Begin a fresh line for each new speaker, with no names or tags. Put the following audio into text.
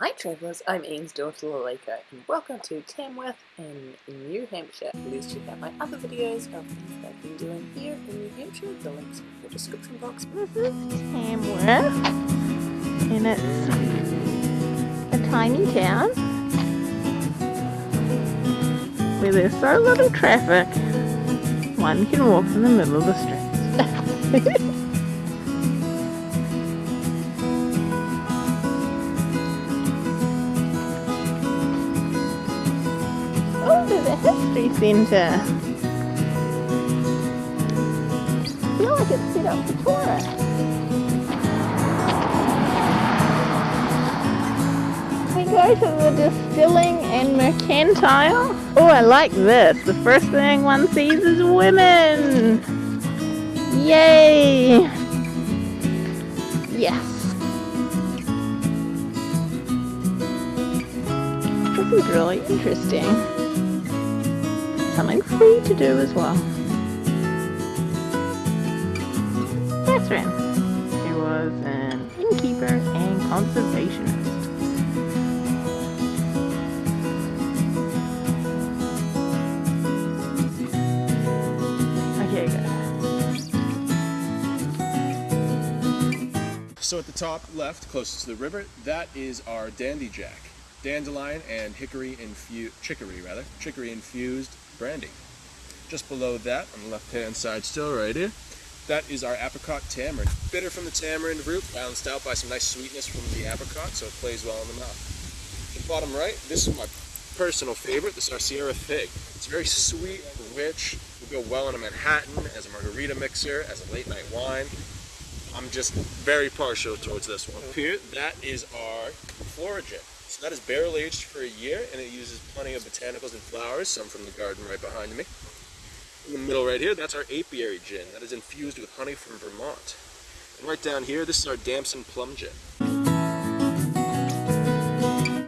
Hi travellers, I'm Ian's daughter Lalika and welcome to Tamworth in New Hampshire. Please check out my other videos of things I've been doing here in New Hampshire. The links in the description box.
Is Tamworth and it's a tiny town where there's so little traffic one can walk in the middle of the streets. There's a history centre. I feel like it's set up for tourists. We go to the distilling and mercantile. Oh, I like this. The first thing one sees is women. Yay! Yes. This is really interesting. Something free to do as well. That's Catherine. She was an innkeeper and conservationist. Okay, good.
So at the top left, closest to the river, that is our Dandy Jack. Dandelion and hickory infused, chicory rather, chicory infused brandy. Just below that, on the left hand side still right here, that is our apricot tamarind. Bitter from the tamarind root, balanced out by some nice sweetness from the apricot, so it plays well in the mouth. The bottom right, this is my personal favorite, this is our Sierra Fig. It's very sweet, rich, will go well in a Manhattan, as a margarita mixer, as a late night wine. I'm just very partial towards this one. Up here, that is our Florigin. So that is barrel aged for a year and it uses plenty of botanicals and flowers, some from the garden right behind me. In the middle right here, that's our apiary gin. That is infused with honey from Vermont. And right down here, this is our Damson Plum Gin.